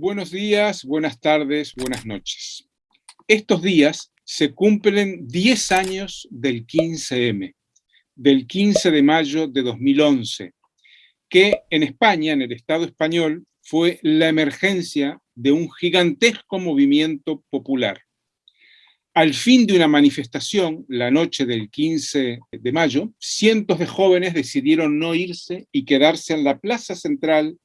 Buenos días, buenas tardes, buenas noches. Estos días se cumplen 10 años del 15M, del 15 de mayo de 2011, que en España, en el Estado español, fue la emergencia de un gigantesco movimiento popular. Al fin de una manifestación, la noche del 15 de mayo, cientos de jóvenes decidieron no irse y quedarse en la plaza central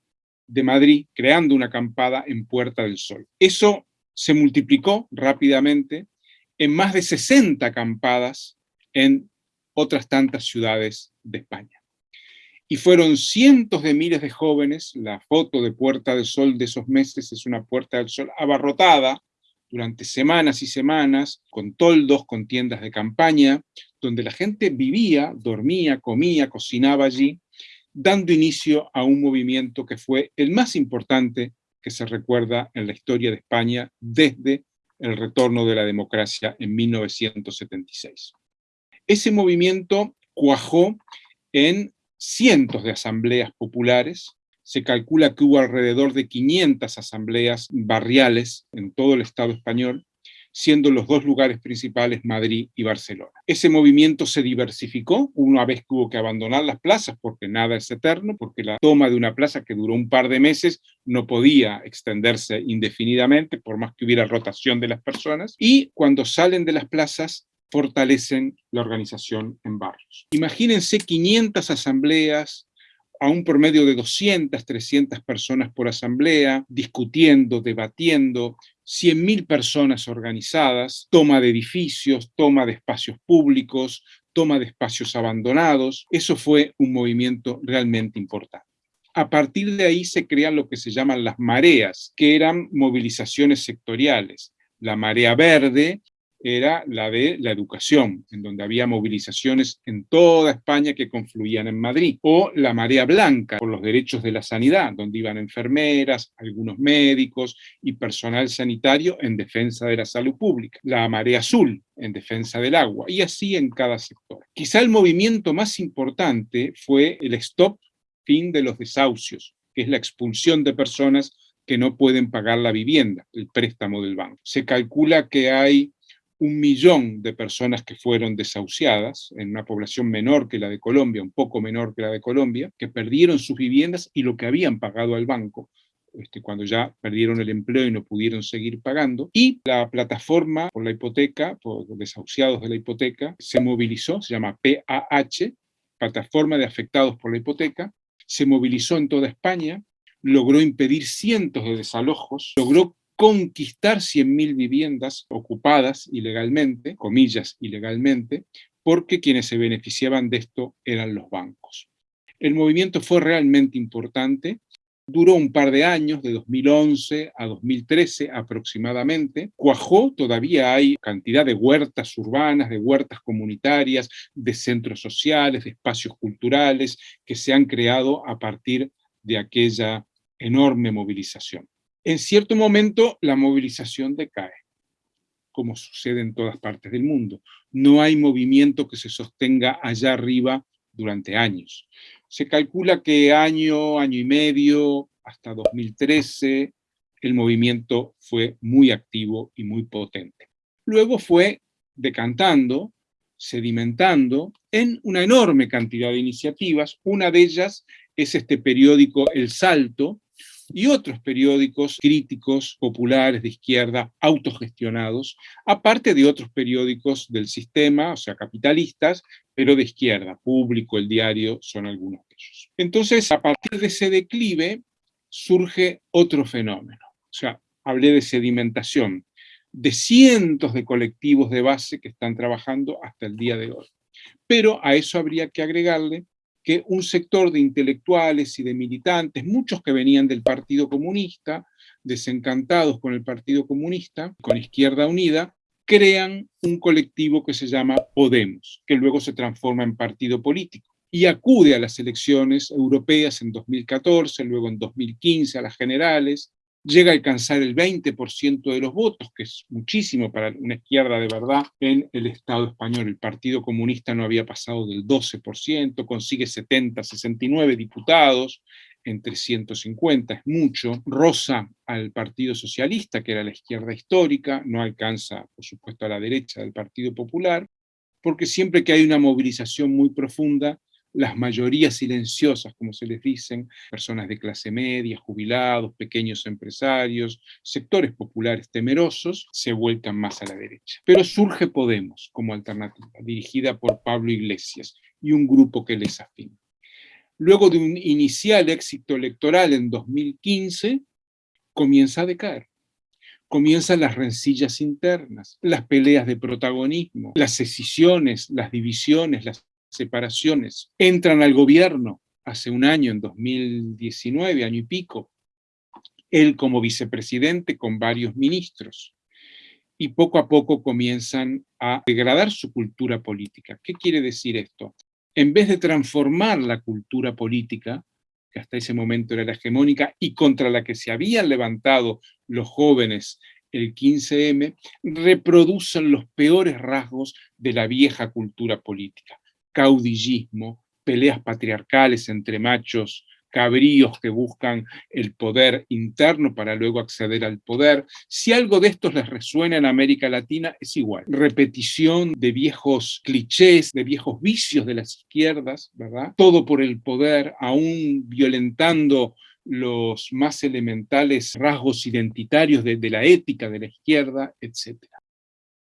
de Madrid, creando una acampada en Puerta del Sol. Eso se multiplicó rápidamente en más de 60 acampadas en otras tantas ciudades de España. Y fueron cientos de miles de jóvenes, la foto de Puerta del Sol de esos meses es una Puerta del Sol abarrotada durante semanas y semanas, con toldos, con tiendas de campaña, donde la gente vivía, dormía, comía, cocinaba allí, dando inicio a un movimiento que fue el más importante que se recuerda en la historia de España desde el retorno de la democracia en 1976. Ese movimiento cuajó en cientos de asambleas populares, se calcula que hubo alrededor de 500 asambleas barriales en todo el Estado español, siendo los dos lugares principales Madrid y Barcelona. Ese movimiento se diversificó una vez que hubo que abandonar las plazas, porque nada es eterno, porque la toma de una plaza que duró un par de meses no podía extenderse indefinidamente, por más que hubiera rotación de las personas, y cuando salen de las plazas fortalecen la organización en barrios. Imagínense 500 asambleas, a un promedio de 200, 300 personas por asamblea, discutiendo, debatiendo, 100.000 personas organizadas, toma de edificios, toma de espacios públicos, toma de espacios abandonados. Eso fue un movimiento realmente importante. A partir de ahí se crean lo que se llaman las mareas, que eran movilizaciones sectoriales. La marea verde era la de la educación, en donde había movilizaciones en toda España que confluían en Madrid, o la marea blanca por los derechos de la sanidad, donde iban enfermeras, algunos médicos y personal sanitario en defensa de la salud pública, la marea azul en defensa del agua, y así en cada sector. Quizá el movimiento más importante fue el stop fin de los desahucios, que es la expulsión de personas que no pueden pagar la vivienda, el préstamo del banco. Se calcula que hay un millón de personas que fueron desahuciadas, en una población menor que la de Colombia, un poco menor que la de Colombia, que perdieron sus viviendas y lo que habían pagado al banco, este, cuando ya perdieron el empleo y no pudieron seguir pagando. Y la plataforma por la hipoteca, por desahuciados de la hipoteca, se movilizó, se llama PAH, Plataforma de Afectados por la Hipoteca, se movilizó en toda España, logró impedir cientos de desalojos, logró conquistar 100.000 viviendas ocupadas ilegalmente, comillas ilegalmente, porque quienes se beneficiaban de esto eran los bancos. El movimiento fue realmente importante, duró un par de años, de 2011 a 2013 aproximadamente, cuajó, todavía hay cantidad de huertas urbanas, de huertas comunitarias, de centros sociales, de espacios culturales que se han creado a partir de aquella enorme movilización. En cierto momento la movilización decae, como sucede en todas partes del mundo. No hay movimiento que se sostenga allá arriba durante años. Se calcula que año, año y medio, hasta 2013, el movimiento fue muy activo y muy potente. Luego fue decantando, sedimentando en una enorme cantidad de iniciativas. Una de ellas es este periódico El Salto, y otros periódicos críticos populares de izquierda autogestionados, aparte de otros periódicos del sistema, o sea, capitalistas, pero de izquierda, Público, El Diario, son algunos de ellos. Entonces, a partir de ese declive, surge otro fenómeno. O sea, hablé de sedimentación, de cientos de colectivos de base que están trabajando hasta el día de hoy. Pero a eso habría que agregarle que un sector de intelectuales y de militantes, muchos que venían del Partido Comunista, desencantados con el Partido Comunista, con Izquierda Unida, crean un colectivo que se llama Podemos, que luego se transforma en partido político y acude a las elecciones europeas en 2014, luego en 2015 a las generales, llega a alcanzar el 20% de los votos, que es muchísimo para una izquierda de verdad en el Estado español. El Partido Comunista no había pasado del 12%, consigue 70, 69 diputados, en 350, es mucho, rosa al Partido Socialista, que era la izquierda histórica, no alcanza, por supuesto, a la derecha del Partido Popular, porque siempre que hay una movilización muy profunda, las mayorías silenciosas, como se les dicen, personas de clase media, jubilados, pequeños empresarios, sectores populares temerosos, se vuelcan más a la derecha. Pero surge Podemos como alternativa, dirigida por Pablo Iglesias y un grupo que les afina. Luego de un inicial éxito electoral en 2015, comienza a decaer. Comienzan las rencillas internas, las peleas de protagonismo, las escisiones, las divisiones, las separaciones. Entran al gobierno hace un año, en 2019, año y pico, él como vicepresidente con varios ministros, y poco a poco comienzan a degradar su cultura política. ¿Qué quiere decir esto? En vez de transformar la cultura política, que hasta ese momento era la hegemónica y contra la que se habían levantado los jóvenes el 15M, reproducen los peores rasgos de la vieja cultura política caudillismo, peleas patriarcales entre machos, cabríos que buscan el poder interno para luego acceder al poder. Si algo de esto les resuena en América Latina, es igual. Repetición de viejos clichés, de viejos vicios de las izquierdas, ¿verdad? Todo por el poder, aún violentando los más elementales rasgos identitarios de, de la ética de la izquierda, etc.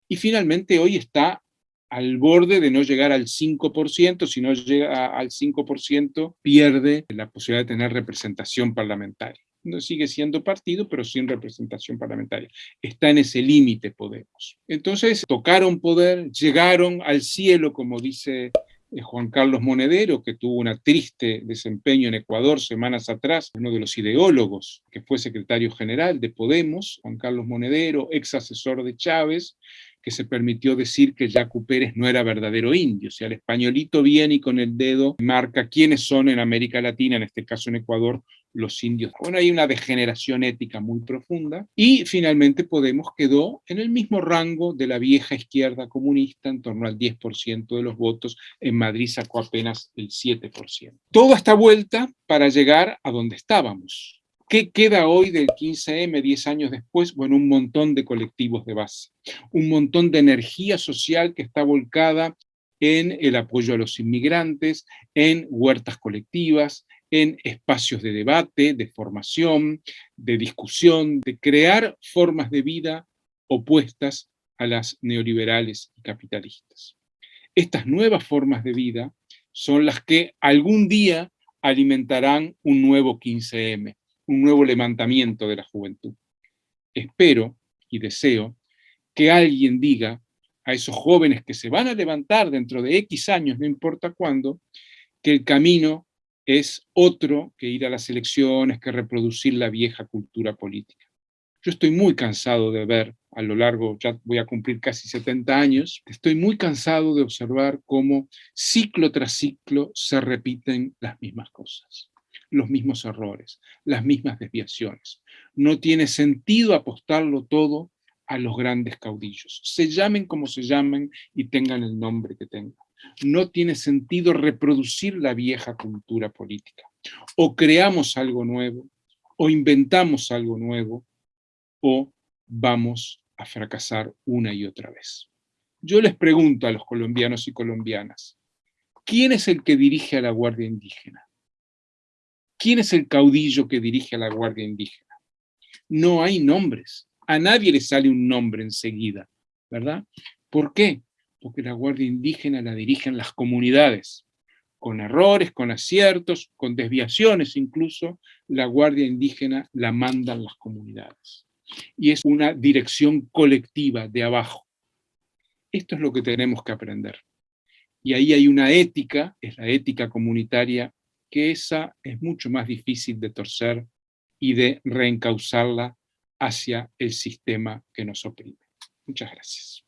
Y finalmente hoy está al borde de no llegar al 5%, si no llega al 5% pierde la posibilidad de tener representación parlamentaria. No sigue siendo partido, pero sin representación parlamentaria. Está en ese límite Podemos. Entonces tocaron poder, llegaron al cielo, como dice eh, Juan Carlos Monedero, que tuvo un triste desempeño en Ecuador semanas atrás, uno de los ideólogos que fue secretario general de Podemos, Juan Carlos Monedero, ex asesor de Chávez, que se permitió decir que Jaco Pérez no era verdadero indio. O sea, el españolito viene y con el dedo marca quiénes son en América Latina, en este caso en Ecuador, los indios. Bueno, hay una degeneración ética muy profunda y finalmente Podemos quedó en el mismo rango de la vieja izquierda comunista, en torno al 10% de los votos. En Madrid sacó apenas el 7%. Toda esta vuelta para llegar a donde estábamos, ¿Qué queda hoy del 15M 10 años después? Bueno, un montón de colectivos de base, un montón de energía social que está volcada en el apoyo a los inmigrantes, en huertas colectivas, en espacios de debate, de formación, de discusión, de crear formas de vida opuestas a las neoliberales y capitalistas. Estas nuevas formas de vida son las que algún día alimentarán un nuevo 15M, un nuevo levantamiento de la juventud. Espero y deseo que alguien diga a esos jóvenes que se van a levantar dentro de X años, no importa cuándo, que el camino es otro que ir a las elecciones, que reproducir la vieja cultura política. Yo estoy muy cansado de ver a lo largo, ya voy a cumplir casi 70 años, estoy muy cansado de observar cómo ciclo tras ciclo se repiten las mismas cosas los mismos errores, las mismas desviaciones. No tiene sentido apostarlo todo a los grandes caudillos, se llamen como se llamen y tengan el nombre que tengan. No tiene sentido reproducir la vieja cultura política. O creamos algo nuevo, o inventamos algo nuevo, o vamos a fracasar una y otra vez. Yo les pregunto a los colombianos y colombianas, ¿quién es el que dirige a la Guardia Indígena? ¿Quién es el caudillo que dirige a la Guardia Indígena? No hay nombres. A nadie le sale un nombre enseguida, ¿verdad? ¿Por qué? Porque la Guardia Indígena la dirigen las comunidades. Con errores, con aciertos, con desviaciones incluso, la Guardia Indígena la mandan las comunidades. Y es una dirección colectiva de abajo. Esto es lo que tenemos que aprender. Y ahí hay una ética, es la ética comunitaria que esa es mucho más difícil de torcer y de reencauzarla hacia el sistema que nos oprime. Muchas gracias.